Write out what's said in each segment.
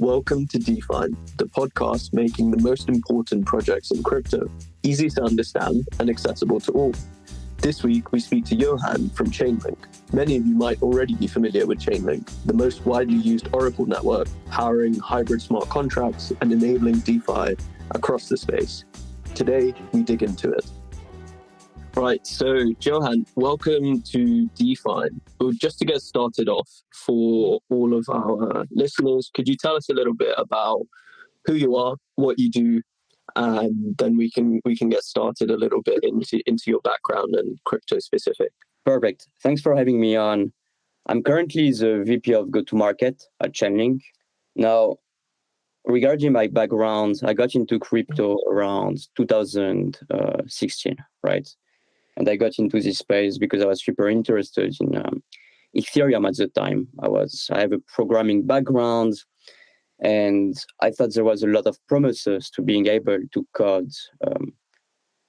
Welcome to DeFi, the podcast making the most important projects in crypto easy to understand and accessible to all. This week, we speak to Johan from Chainlink. Many of you might already be familiar with Chainlink, the most widely used Oracle network powering hybrid smart contracts and enabling DeFi across the space. Today, we dig into it. Right, so Johan, welcome to Define. Well, just to get started off for all of our listeners, could you tell us a little bit about who you are, what you do, and then we can we can get started a little bit into into your background and crypto specific. Perfect. Thanks for having me on. I'm currently the VP of go-to-market at Chainlink. Now, regarding my background, I got into crypto around 2016, right? And I got into this space because I was super interested in um, Ethereum at the time. I was I have a programming background, and I thought there was a lot of promises to being able to code um,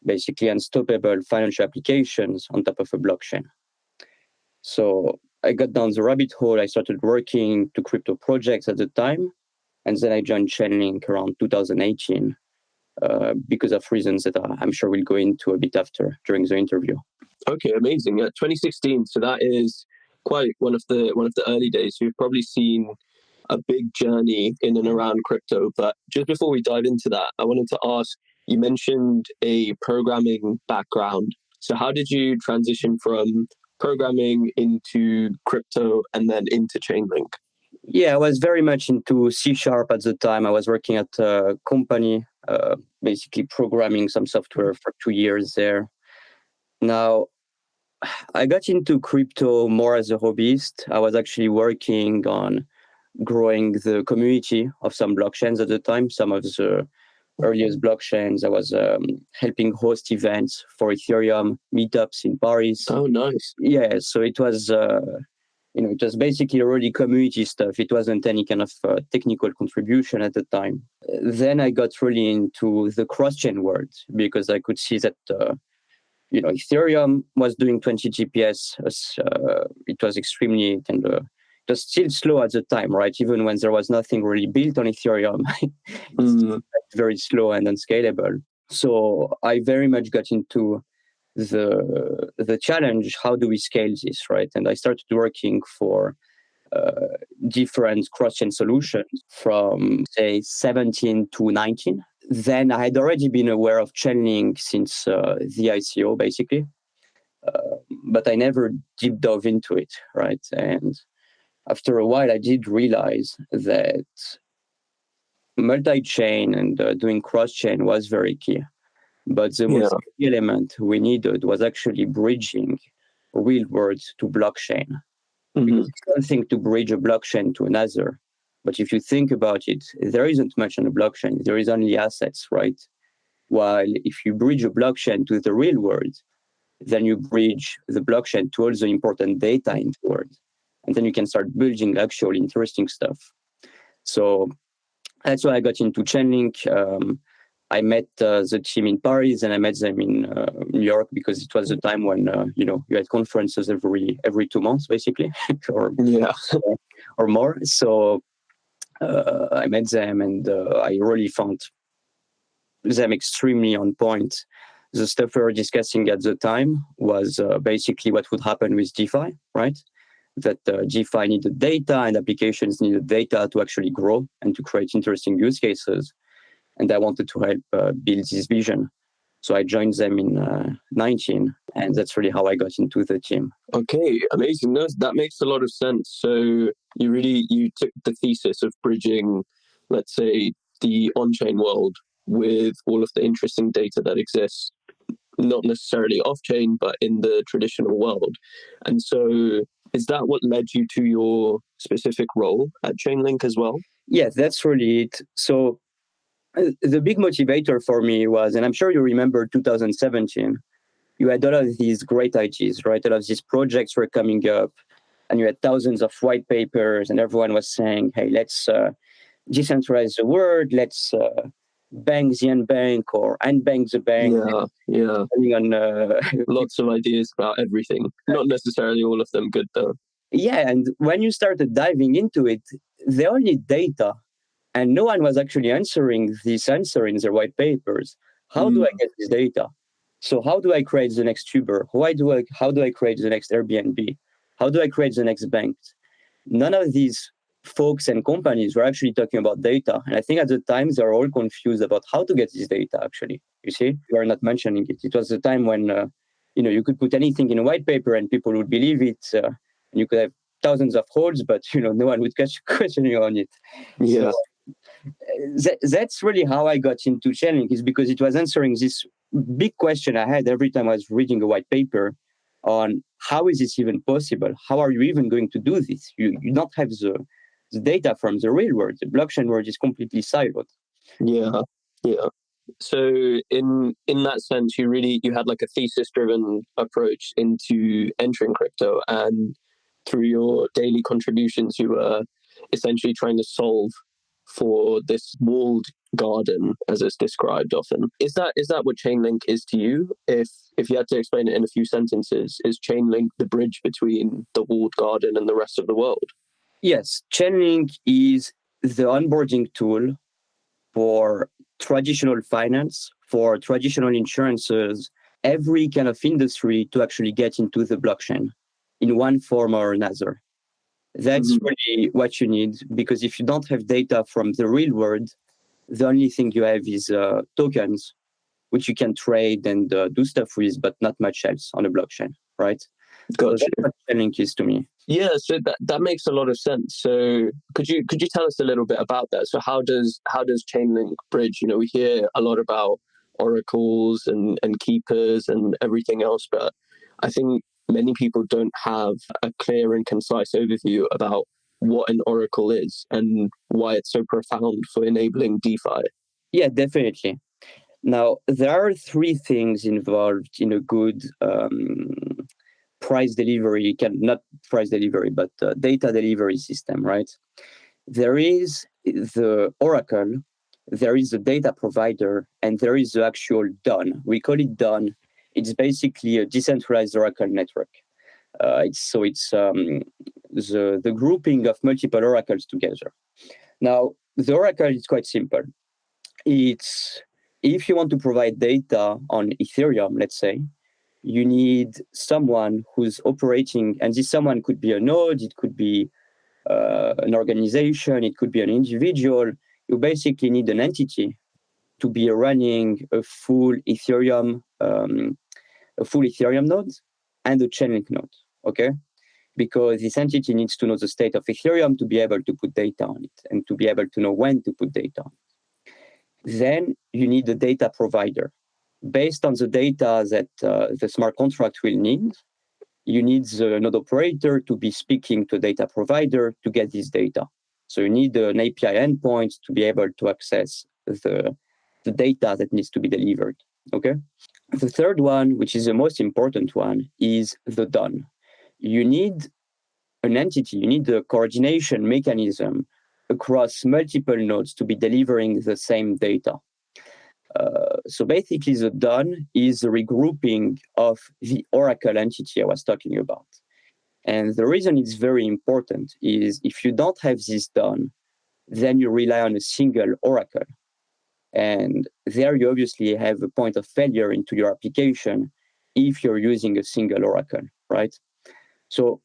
basically unstoppable financial applications on top of a blockchain. So I got down the rabbit hole. I started working to crypto projects at the time, and then I joined Chainlink around 2018 uh, because of reasons that I'm sure we'll go into a bit after during the interview. Okay, amazing. Yeah, 2016. So that is quite one of the one of the early days. You've probably seen a big journey in and around crypto. But just before we dive into that, I wanted to ask. You mentioned a programming background. So how did you transition from programming into crypto and then into Chainlink? Yeah, I was very much into C sharp at the time. I was working at a company, uh, basically programming some software for two years there. Now, I got into crypto more as a hobbyist. I was actually working on growing the community of some blockchains at the time. Some of the earliest blockchains. I was um, helping host events for Ethereum meetups in Paris. Oh, nice. Yeah, so it was uh, you know, it was basically already community stuff. It wasn't any kind of uh, technical contribution at the time. Then I got really into the cross-chain world because I could see that, uh, you know, Ethereum was doing 20 TPS. Uh, it was extremely kind of, it was still slow at the time, right? Even when there was nothing really built on Ethereum, it's mm. very slow and unscalable. So I very much got into the the challenge how do we scale this right? And i started working for uh, different cross-chain solutions from say 17 to 19 then i had already been aware of chainlink since uh, the ico basically. Uh, but i never deep dove into it right? And after a while i did realize that multi-chain and uh, doing cross-chain was very key but the most key element we needed was actually bridging real world to blockchain. Mm-hmm. Because it's one thing to bridge a blockchain to another. But if you think about it, there isn't much on a blockchain. There is only assets, right? While if you bridge a blockchain to the real world, then you bridge the blockchain to all the important data in the world. And then you can start building actual interesting stuff. So that's why I got into Chainlink. Um, I met uh, the team in Paris and I met them in uh, New York because it was the time when uh, you know you had conferences every every two months basically, or yeah, or more. So uh, I met them and uh, I really found them extremely on point. The stuff we were discussing at the time was uh, basically what would happen with DeFi, right? That DeFi needed data and applications needed data to actually grow and to create interesting use cases and I wanted to help uh, build this vision. So I joined them in uh, 19, and that's really how I got into the team. Okay, amazing. No, that makes a lot of sense. So you really you took the thesis of bridging, let's say, the on-chain world with all of the interesting data that exists, not necessarily off-chain, but in the traditional world. And so, is that what led you to your specific role at Chainlink as well? Yeah, that's really it. So the big motivator for me was, and I'm sure you remember 2017, you had all of these great ideas, right? All of these projects were coming up, and you had thousands of white papers, and everyone was saying, hey, let's uh, decentralize the world, let's uh, bank the unbank or unbank the bank. Yeah, yeah. On, uh, Lots of ideas about everything. Not necessarily all of them good, though. Yeah, and when you started diving into it, they all need data And no one was actually answering this answer in their white papers. How mm. do I mm. get this data? So how do I create the next Uber? Why do I how do I create the next Airbnb? How do I create the next bank? None of these folks and companies were actually talking about data. And I think at the time they're all confused about how to get this data actually. You see, we are not mentioning it. It was the time when uh, you know you could put anything in a white paper and people would believe it. Uh, and you could have thousands of holes, but you know no one would catch questioning on it. Yeah. So, that, that's really how I got into Chainlink is because it was answering this big question I had every time I was reading a white paper on how is this even possible? How are you even going to do this? You you don't have the, the data from the real world. The blockchain world is completely siloed. Yeah, yeah. So in in that sense, you really you had like a thesis driven approach into entering crypto, and through your daily contributions, you were essentially trying to solve for this walled garden as it's described often. Is that is that what chainlink is to you? If if you had to explain it in a few sentences is chainlink the bridge between the walled garden and the rest of the world? Yes chainlink is the onboarding tool for traditional finance for traditional insurances every kind of industry to actually get into the blockchain in one form or another that's mm-hmm. really what you need because if you don't have data from the real world, the only thing you have is uh, tokens, which you can trade and uh, do stuff with, but not much else on a blockchain, right? Gotcha. So that's what Chainlink is to me. Yeah, so that, that makes a lot of sense. So could you could you tell us a little bit about that? So how does how does Chainlink bridge? You know, we hear a lot about oracles and, and keepers and everything else, but I think many people don't have a clear and concise overview about what an oracle is and why it's so profound for enabling DeFi. Yeah, definitely. Now, there are three things involved in a good um, price delivery, can not price delivery, but uh, data delivery system, right? There is the oracle, there is the data provider, and there is the actual DON. We call it DON it's basically a decentralized Oracle network. Uh, it's, so it's um, the, the grouping of multiple oracles together. Now, the oracle is quite simple. It's if you want to provide data on Ethereum, let's say, you need someone who's operating, and this someone could be a node, it could be uh, an organization, it could be an individual. You basically need an entity to be running a full Ethereum um, a full Ethereum node and a Chainlink node, okay? Because this entity needs to know the state of Ethereum to be able to put data on it and to be able to know when to put data on it. Then you need a data provider. Based on the data that uh, the smart contract will need, you need the node operator to be speaking to data provider to get this data. So you need an API endpoint to be able to access the, the data that needs to be delivered. Okay. The third one, which is the most important one, is the DON. You need an entity, you need a coordination mechanism across multiple nodes to be delivering the same data. Uh, so basically, the DON is the regrouping of the Oracle entity I was talking about. And the reason it's very important is if you don't have this DON, then you rely on a single Oracle. And there you obviously have a point of failure into your application if you're using a single Oracle, right? So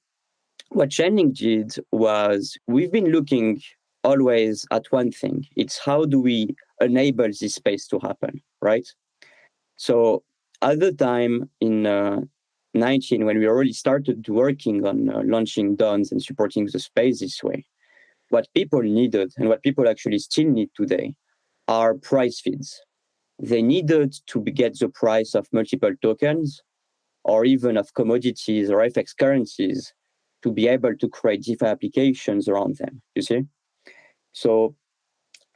what Chainlink did was we've been looking always at one thing. It's how do we enable this space to happen, right? So at the time in uh, 19, when we already started working on uh, launching DONs and supporting the space this way, what people needed and what people actually still need today are price feeds. They needed to get the price of multiple tokens or even of commodities or FX currencies to be able to create DeFi applications around them, you see? So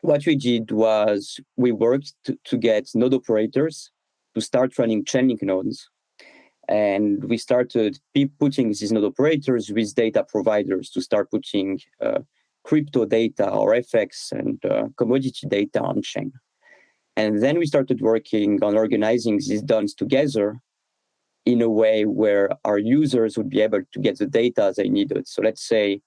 what we did was we worked to, to get node operators to start running Chainlink nodes. And we started putting these node operators with data providers to start putting uh, crypto data or FX and uh, commodity data on chain. And then we started working on organizing these DONs together in a way where our users would be able to get the data they needed. So let's say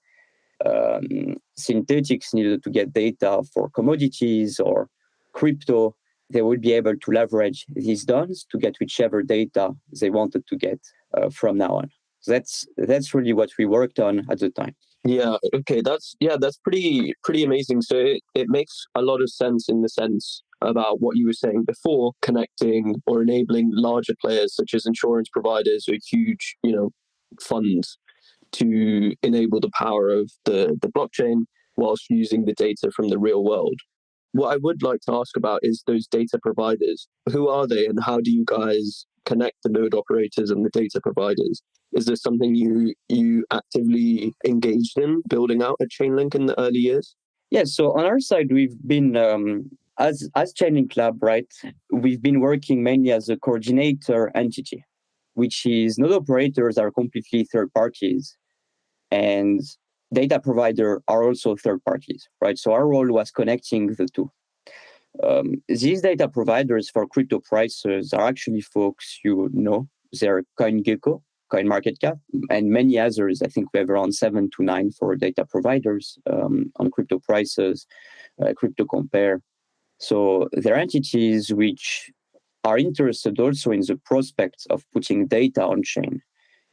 um, Synthetix needed to get data for commodities or crypto, they would be able to leverage these DONs to get whichever data they wanted to get uh, from now on. So that's that's really what we worked on at the time. Yeah. Okay. That's yeah. That's pretty pretty amazing. So it, it makes a lot of sense in the sense about what you were saying before, connecting or enabling larger players such as insurance providers or huge, you know, funds to enable the power of the, the blockchain whilst using the data from the real world. What I would like to ask about is those data providers. Who are they and how do you guys connect the node operators and the data providers? Is this something you you actively engaged in building out at Chainlink in the early years? Yeah, so on our side, we've been um, as as Chainlink Lab, right? We've been working mainly as a coordinator entity, which is node operators are completely third parties, and data provider are also third parties, right? So our role was connecting the two. Um, these data providers for crypto prices are actually folks you know. They're CoinGecko, CoinMarketCap, and many others. I think we have around seven to nine for data providers um, on crypto prices, uh, CryptoCompare. So they're entities which are interested also in the prospects of putting data on chain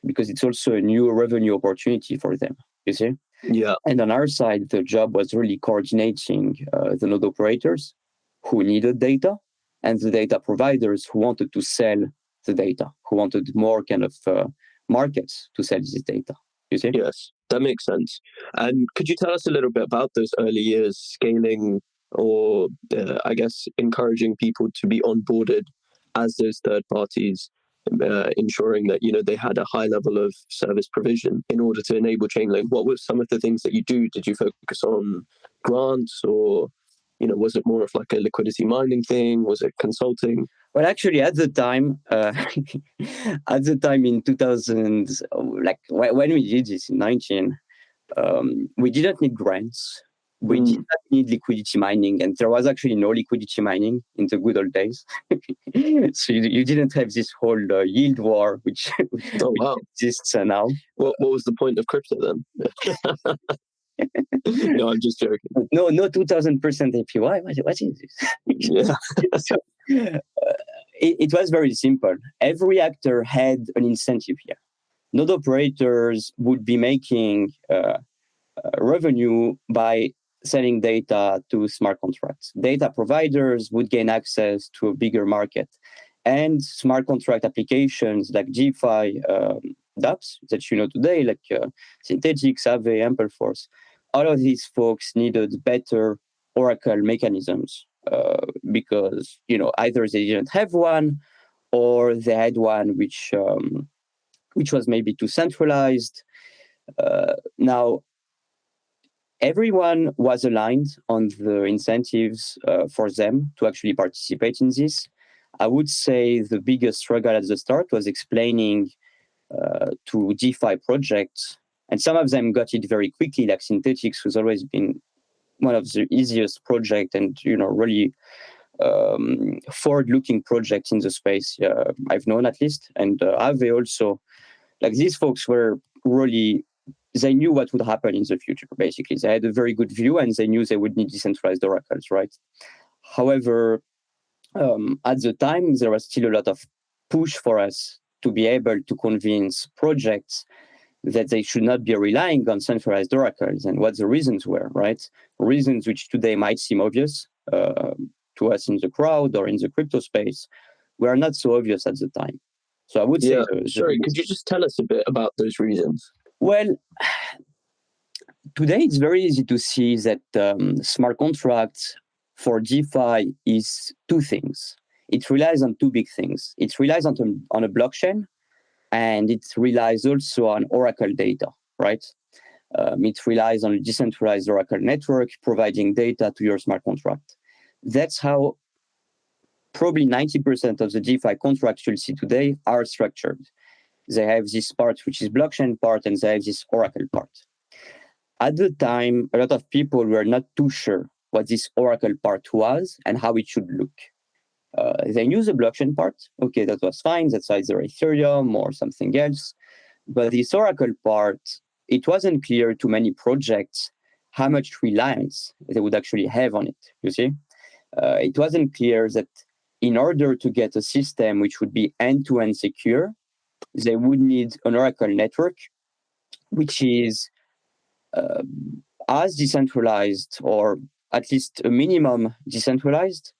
because it's also a new revenue opportunity for them, you see? Yeah. And on our side, the job was really coordinating uh, the node operators who needed data and the data providers who wanted to sell the data, who wanted more kind of uh, markets to sell this data. You see? Yes, that makes sense. And could you tell us a little bit about those early years scaling or, uh, I guess, encouraging people to be onboarded as those third parties uh, ensuring that you know they had a high level of service provision in order to enable Chainlink? What were some of the things that you do? Did you focus on grants, or you know, was it more of like a liquidity mining thing? Was it consulting? Well, actually, at the time, uh, at the time in 2000, like when we did this in 19, um, we didn't need grants we mm. did not need liquidity mining, and there was actually no liquidity mining in the good old days. so you, you, didn't have this whole uh, yield war, which, oh, wow. exists uh, now. What, what was the point of crypto then? no, I'm just joking. No, no, 2000% APY. What, what is this? yeah. so, uh, it, it was very simple. Every actor had an incentive here. Node operators would be making uh, uh, revenue by selling data to smart contracts. Data providers would gain access to a bigger market. And smart contract applications like DeFi um, dApps that you know today, like uh, Synthetix, Aave, Ampleforth, all of these folks needed better Oracle mechanisms uh, because you know either they didn't have one or they had one which um, which was maybe too centralized. Uh, now everyone was aligned on the incentives uh, for them to actually participate in this. I would say the biggest struggle at the start was explaining uh, to DeFi projects, and some of them got it very quickly, like Synthetix, who's always been one of the easiest project and you know really um, forward-looking projects in the space uh, I've known at least, and uh, Aave also. Like these folks were really they knew what would happen in the future, basically. They had a very good view and they knew they would need decentralized oracles, right? However, um, at the time, there was still a lot of push for us to be able to convince projects that they should not be relying on centralized oracles and what the reasons were, right? Reasons which today might seem obvious uh, to us in the crowd or in the crypto space were not so obvious at the time. So I would yeah, say. sorry, could you just tell us a bit about those reasons? Well, today it's very easy to see that um, smart contracts for DeFi is two things. It relies on two big things. It relies on, on a blockchain and it relies also on Oracle data, right? Um, it relies on a decentralized Oracle network providing data to your smart contract. That's how probably 90% of the DeFi contracts you'll see today are structured they have this part which is blockchain part and they have this oracle part. At the time a lot of people were not too sure what this oracle part was and how it should look. Uh, they knew the blockchain part. Okay that was fine. That's either ethereum or something else. But this oracle part it wasn't clear to many projects how much reliance they would actually have on it. You see, uh, it wasn't clear that in order to get a system which would be end-to-end secure, they would need an Oracle network, which is uh, as decentralized or at least a minimum decentralized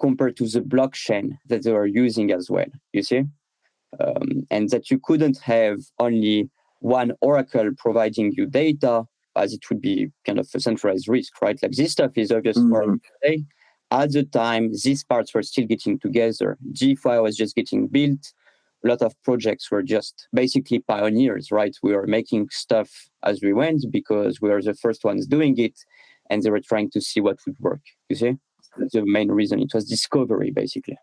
compared to the blockchain that they are using as well, you see? Um, and that you couldn't have only one Oracle providing you data as it would be kind of a centralized risk, right? Like this stuff is obvious mm-hmm. for today. At the time, these parts were still getting together. DeFi was just getting built. A lot of projects were just basically pioneers, right? We were making stuff as we went because we were the first ones doing it, and they were trying to see what would work. You see? the main reason. It was discovery, basically.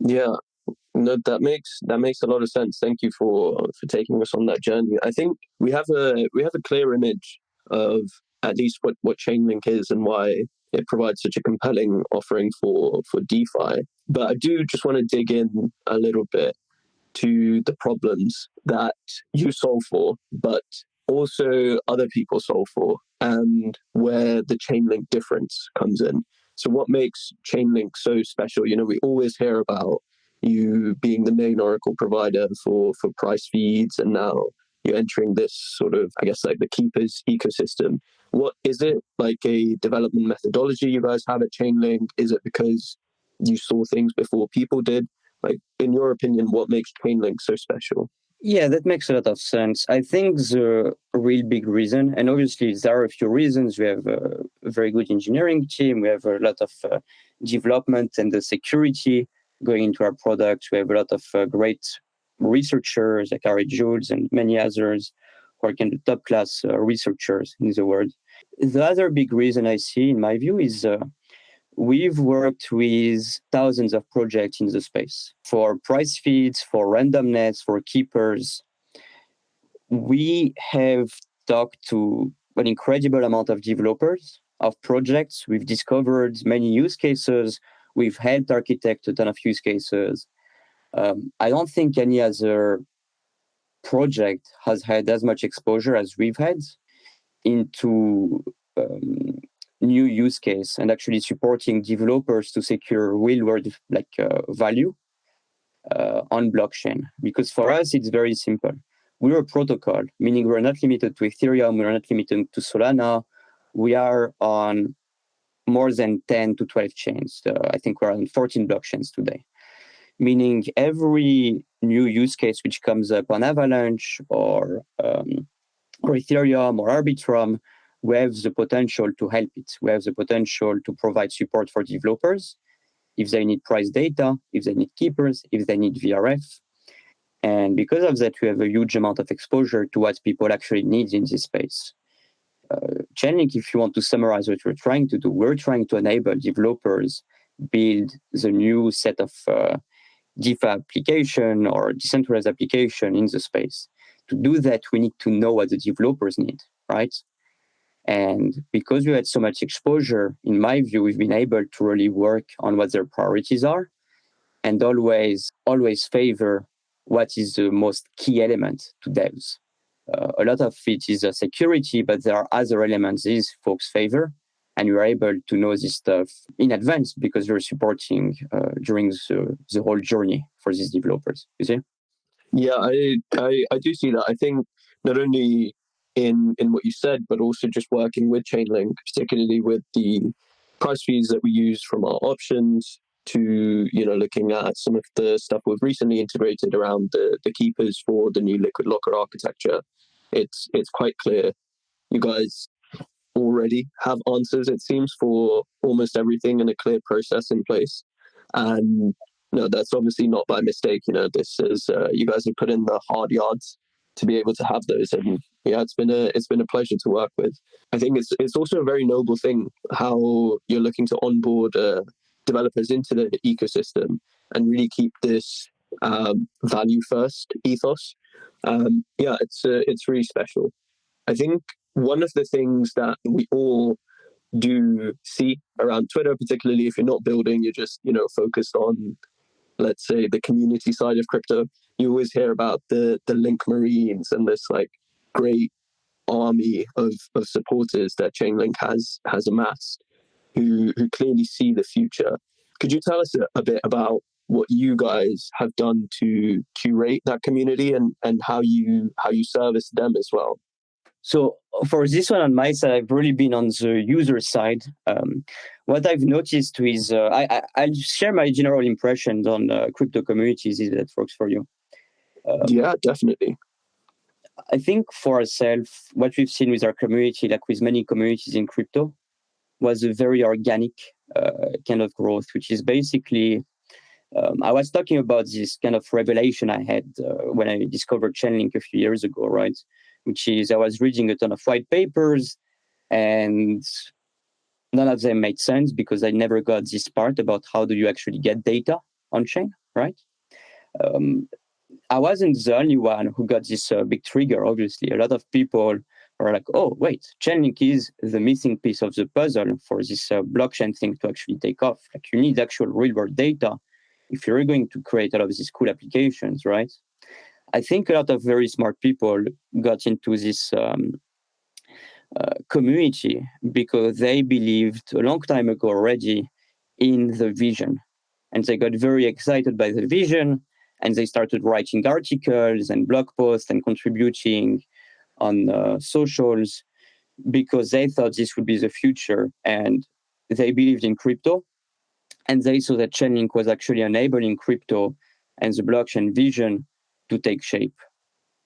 Yeah, no, that makes that makes a lot of sense. Thank you for for taking us on that journey. I think we have a we have a clear image of at least what what Chainlink is and why it provides such a compelling offering for for DeFi. But I do just want to dig in a little bit to the problems that you solve for, but also other people solve for, and where the chain link difference comes in. So, what makes Chainlink so special? You know, we always hear about you being the main Oracle provider for for price feeds, and now you're entering this sort of, I guess, like the keepers ecosystem. What is it like a development methodology you guys have at Chainlink? Is it because you saw things before people did? Like, in your opinion, what makes Chainlink so special? Yeah, that makes a lot of sense. I think the real big reason, and obviously there are a few reasons. We have a, very good engineering team. We have a lot of uh, development and the security going into our products. We have a lot of uh, great researchers like Ari Juels and many others of top class uh, researchers in the world. The other big reason I see, in my view, is uh, We've worked with thousands of projects in the space for price feeds, for randomness, for keepers. We have talked to an incredible amount of developers of projects. We've discovered many use cases. We've helped architect a ton of use cases. Um, I don't think any other project has had as much exposure as we've had into um, new use case and actually supporting developers to secure real world like uh, value uh, on blockchain. Because for us, it's very simple. We're a protocol, meaning we're not limited to Ethereum, we're not limited to Solana. We are on more than 10 to 12 chains. Uh, I think we're on 14 blockchains today. Meaning every new use case which comes up on Avalanche or um, or Ethereum or Arbitrum, we have the potential to help it. We have the potential to provide support for developers if they need price data, if they need keepers, if they need VRF. And because of that, we have a huge amount of exposure to what people actually need in this space. Uh, Chainlink, if you want to summarize what we're trying to do, we're trying to enable developers build the new set of uh, DeFi application or decentralized application in the space. To do that, we need to know what the developers need, right? And because we had so much exposure, in my view, we've been able to really work on what their priorities are and always, always favor what is the most key element to devs. Uh, a lot of it is security, but there are other elements these folks favor. And you're able to know this stuff in advance because you're supporting uh, during the, the whole journey for these developers. You see? Yeah, I, I, I do see that. I think not only in in what you said, but also just working with Chainlink, particularly with the price feeds that we use from our options to you know looking at some of the stuff we've recently integrated around the the keepers for the new liquid locker architecture. It's it's quite clear you guys already have answers it seems for almost everything and a clear process in place and no that's obviously not by mistake you know this is uh, you guys have put in the hard yards to be able to have those. And yeah, it's been a it's been a pleasure to work with. I think it's it's also a very noble thing how you're looking to onboard uh, developers into the ecosystem and really keep this um, value first ethos. Um, yeah, it's uh, it's really special. I think one of the things that we all do see around Twitter, particularly if you're not building, you're just you know focused on let's say the community side of crypto you always hear about the the link marines and this like great army of, of supporters that Chainlink has has amassed who who clearly see the future. Could you tell us a, a bit about what you guys have done to curate that community and, and how you how you service them as well? So for this one on my side, I've really been on the user side. Um, what I've noticed is uh, I, I will share my general impressions on uh, crypto communities if that works for you. Um, yeah, definitely. I think for ourselves, what we've seen with our community, like with many communities in crypto, was a very organic uh, kind of growth, which is basically um, I was talking about this kind of revelation I had uh, when I discovered Chainlink a few years ago, right? Which is I was reading a ton of white papers and none of them made sense because I never got this part about how do you actually get data on chain, right? Um, I wasn't the only one who got this uh, big trigger, obviously. A lot of people are like, oh, wait, Chainlink is the missing piece of the puzzle for this uh, blockchain thing to actually take off. Like you need actual real world data if you're going to create a lot of these cool applications, right? I think a lot of very smart people got into this um, uh, community because they believed a long time ago already in the vision. And they got very excited by the vision and they started writing articles and blog posts and contributing on uh, socials because they thought this would be the future and they believed in crypto and they saw that Chainlink was actually enabling crypto and the blockchain vision to take shape.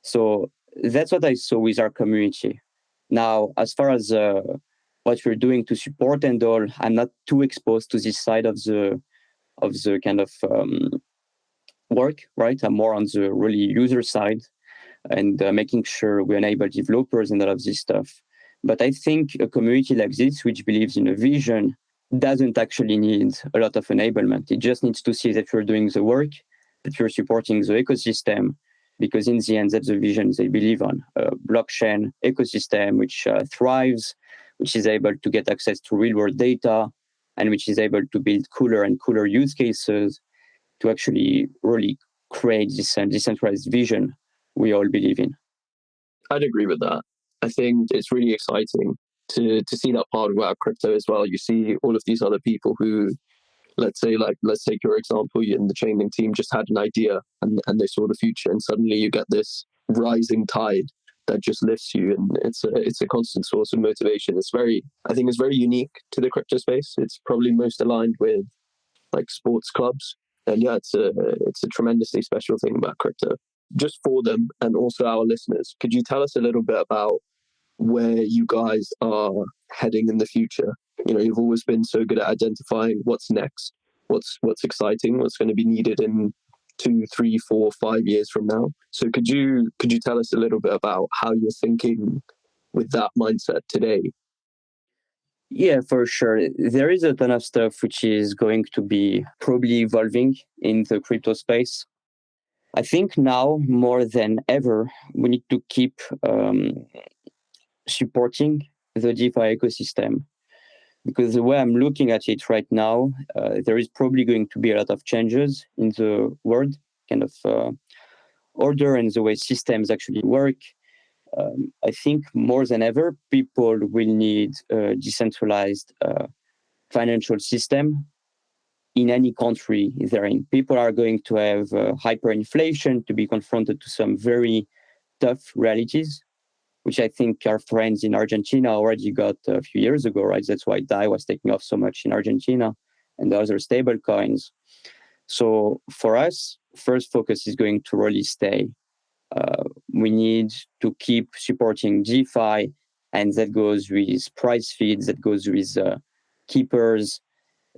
So that's what I saw with our community. Now, as far as uh, what we're doing to support and all, I'm not too exposed to this side of the of the kind of um, work, right? I'm more on the really user side and uh, making sure we enable developers and all of this stuff. But I think a community like this, which believes in a vision doesn't actually need a lot of enablement. It just needs to see that you're doing the work, that you're supporting the ecosystem, because in the end, that's the vision they believe on. A blockchain ecosystem which uh, thrives, which is able to get access to real world data, and which is able to build cooler and cooler use cases to actually really create this uh, decentralized vision we all believe in. I'd agree with that. I think it's really exciting to to see that part about crypto as well. You see all of these other people who, let's say, like let's take your example, you in the Chainlink team just had an idea and and they saw the future, and suddenly you get this rising tide that just lifts you, and it's a it's a constant source of motivation. It's very, I think, it's very unique to the crypto space. It's probably most aligned with like sports clubs, and yeah, it's a it's a tremendously special thing about crypto. Just for them and also our listeners, could you tell us a little bit about where you guys are heading in the future. You know, you've always been so good at identifying what's next, what's what's exciting, what's going to be needed in two, three, four, five years from now. So could you could you tell us a little bit about how you're thinking with that mindset today? Yeah, for sure. There is a ton of stuff which is going to be probably evolving in the crypto space. I think now more than ever, we need to keep um, supporting the DeFi ecosystem. Because the way I'm looking at it right now, uh, there is probably going to be a lot of changes in the world, kind of uh, order and the way systems actually work. Um, I think more than ever, people will need a decentralized uh, financial system in any country they're in. People are going to have uh, hyperinflation to be confronted to some very tough realities which I think our friends in Argentina already got a few years ago, right? That's why DAI was taking off so much in Argentina and the other stable coins. So for us, first focus is going to really stay. Uh, we need to keep supporting DeFi, and that goes with price feeds, that goes with uh, keepers,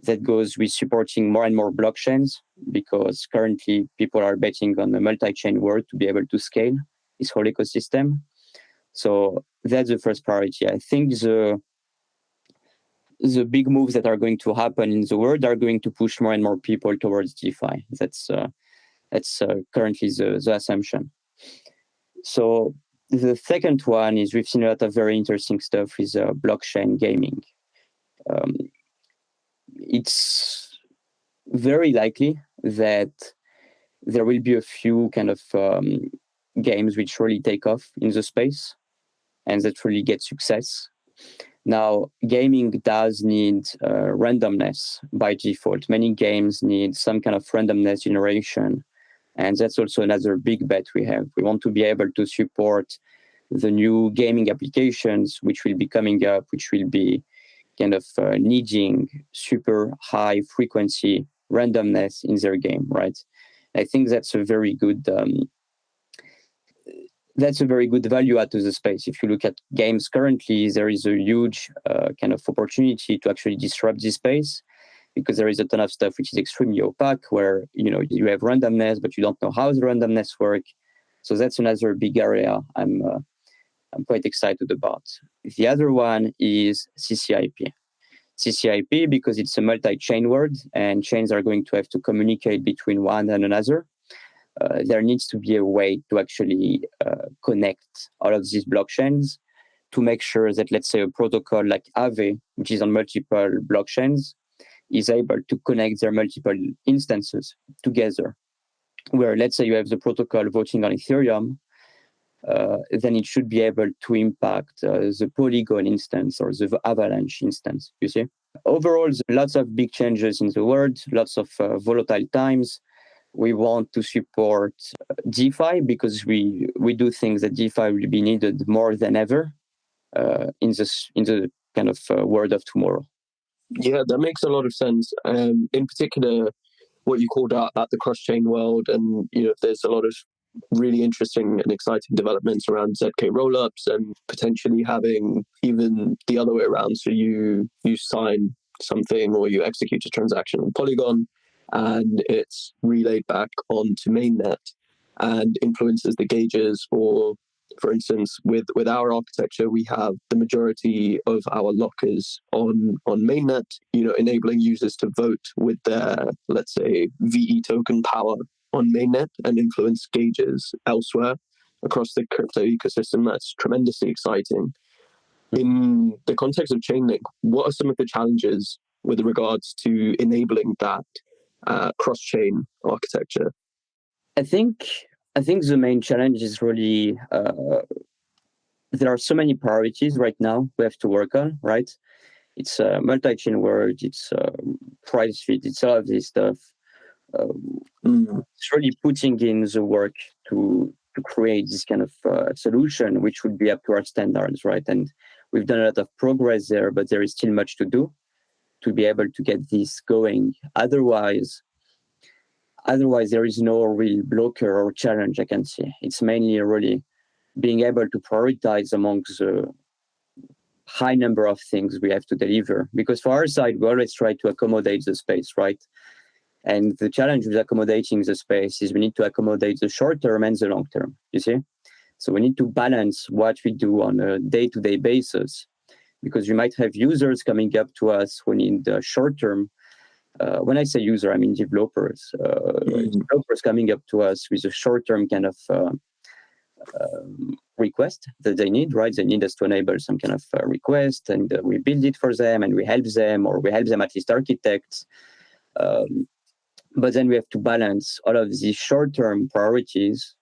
that goes with supporting more and more blockchains, because currently people are betting on the multi-chain world to be able to scale this whole ecosystem. So that's the first priority. I think the the big moves that are going to happen in the world are going to push more and more people towards DeFi. That's uh, that's uh, currently the, the assumption. So the second one is we've seen a lot of very interesting stuff with uh, blockchain gaming. Um, it's very likely that there will be a few kind of um, games which really take off in the space and that really get success. Now, gaming does need uh, randomness by default. Many games need some kind of randomness generation. And that's also another big bet we have. We want to be able to support the new gaming applications which will be coming up, which will be kind of uh, needing super high frequency randomness in their game, right? I think that's a very good um, that's a very good value add to the space. If you look at games currently, there is a huge uh, kind of opportunity to actually disrupt this space because there is a ton of stuff which is extremely opaque where you know you have randomness but you don't know how the randomness work. So that's another big area i'm uh, i'm quite excited about. The other one is ccip ccip because it's a multi-chain word and chains are going to have to communicate between one and another uh, there needs to be a way to actually uh, connect all of these blockchains to make sure that, let's say, a protocol like Aave, which is on multiple blockchains, is able to connect their multiple instances together. Where, let's say, you have the protocol voting on Ethereum, uh, then it should be able to impact uh, the Polygon instance or the Avalanche instance. You see, overall, lots of big changes in the world, lots of uh, volatile times we want to support DeFi because we we do think that DeFi will be needed more than ever uh, in this in the kind of uh, world of tomorrow. Yeah, that makes a lot of sense. Um, in particular, what you called out at the cross-chain world, and you know, there's a lot of really interesting and exciting developments around ZK rollups and potentially having even the other way around. So you you sign something or you execute a transaction on Polygon and it's relayed back onto mainnet and influences the gauges or for instance with with our architecture we have the majority of our lockers on on mainnet you know enabling users to vote with their let's say ve token power on mainnet and influence gauges elsewhere across the crypto ecosystem that's tremendously exciting in the context of chainlink what are some of the challenges with regards to enabling that uh, cross-chain architecture? I think I think the main challenge is really uh, there are so many priorities right now we have to work on. Right, it's a multi-chain world. It's uh, price feed. It's all of this stuff. Um, mm. It's really putting in the work to to create this kind of uh, solution, which would be up to our standards, right? And we've done a lot of progress there, but there is still much to do to be able to get this going. Otherwise, otherwise there is no real blocker or challenge I can see. It's mainly really being able to prioritize amongst the high number of things we have to deliver. Because for our side, we always try to accommodate the space, right? And the challenge with accommodating the space is we need to accommodate the short term and the long term, you see? So we need to balance what we do on a day to day basis because we might have users coming up to us who need the short term. Uh, when I say user, I mean developers. Uh, mm. Developers coming up to us with a short term kind of uh, um, request that they need, right? They need us to enable some kind of uh, request, and uh, we build it for them, and we help them, or we help them at least architects. Um, but then we have to balance all of these short term priorities,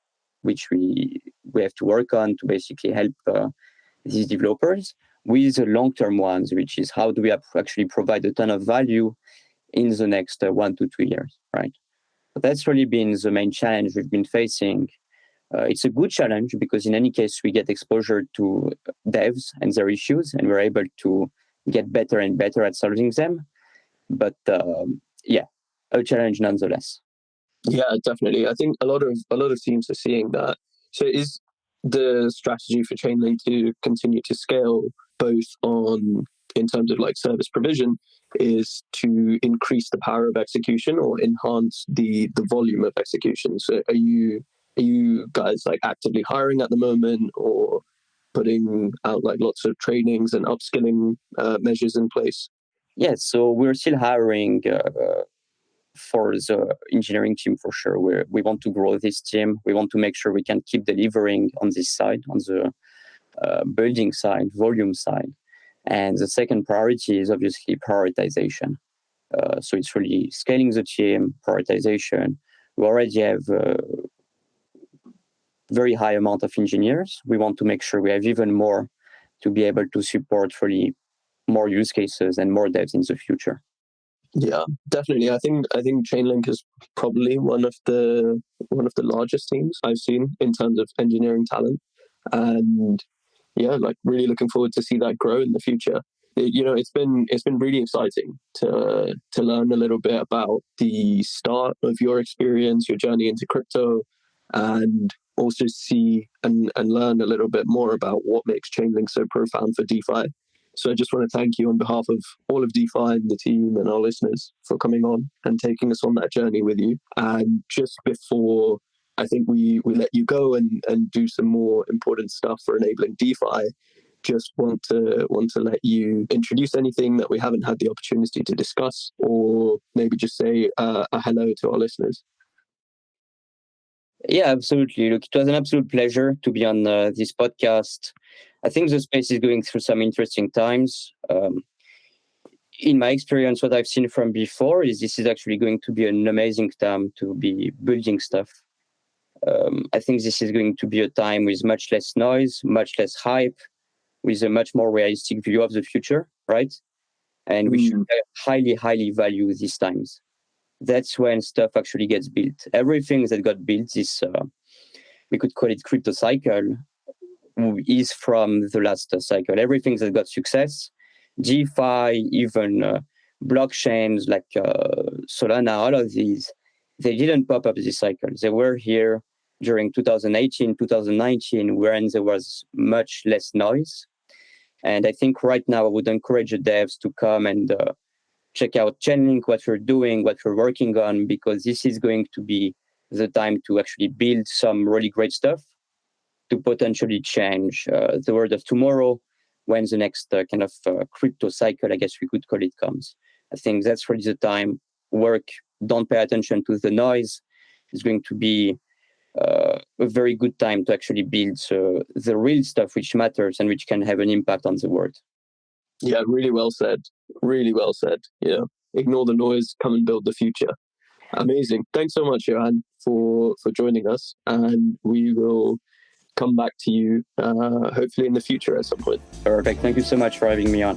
which we we have to work on to basically help uh, these developers with the long-term ones, which is how do we actually provide a ton of value in the next uh, one to two years, right? But that's really been the main challenge we've been facing. Uh, it's a good challenge because in any case, we get exposure to devs and their issues, and we're able to get better and better at solving them. But um, yeah, a challenge nonetheless. Yeah, definitely. I think a lot of a lot of teams are seeing that. So is the strategy for Chainlink to continue to scale both on in terms of like service provision is to increase the power of execution or enhance the the volume of execution. So are you are you guys like actively hiring at the moment or putting out like lots of trainings and upskilling uh, measures in place? Yes so we're still hiring uh, for the engineering team for sure. We we want to grow this team. We want to make sure we can keep delivering on this side on the uh, building side, volume side. And the second priority is obviously prioritization. Uh, so it's really scaling the team, prioritization. We already have uh, very high amount of engineers. We want to make sure we have even more to be able to support really more use cases and more devs in the future. Yeah, definitely. I think I think Chainlink is probably one of the one of the largest teams I've seen in terms of engineering talent, and yeah, like really looking forward to see that grow in the future. It, you know, it's been it's been really exciting to to learn a little bit about the start of your experience, your journey into crypto, and also see and, and learn a little bit more about what makes Chainlink so profound for DeFi. So I just want to thank you on behalf of all of DeFi and the team and our listeners for coming on and taking us on that journey with you. And just before I think we, we let you go and, and do some more important stuff for enabling DeFi, just want to want to let you introduce anything that we haven't had the opportunity to discuss, or maybe just say uh, a hello to our listeners. Yeah, absolutely. Look, it was an absolute pleasure to be on uh, this podcast. I think the space is going through some interesting times. Um, in my experience, what I've seen from before is this is actually going to be an amazing time to be building stuff. Um, I think this is going to be a time with much less noise, much less hype, with a much more realistic view of the future, right? And we mm. should highly, highly value these times. That's when stuff actually gets built. Everything that got built is, uh, we could call it crypto cycle, is from the last cycle. Everything that got success, DeFi, even uh, blockchains like uh, Solana, all of these, they didn't pop up this cycle. They were here during 2018, 2019, when there was much less noise. And I think right now I would encourage the devs to come and uh, check out Chainlink, what we're doing, what we're working on, because this is going to be the time to actually build some really great stuff to potentially change uh, the world of tomorrow when the next uh, kind of uh, crypto cycle, I guess we could call it, comes. I think that's really the time. Work, don't pay attention to the noise. It's going to be uh, a very good time to actually build uh, the real stuff which matters and which can have an impact on the world. Yeah, really well said. Really well said. Yeah, ignore the noise, come and build the future. Amazing. Thanks so much, Johan, for for joining us, and we will come back to you uh, hopefully in the future at some point. Perfect. Thank you so much for having me on.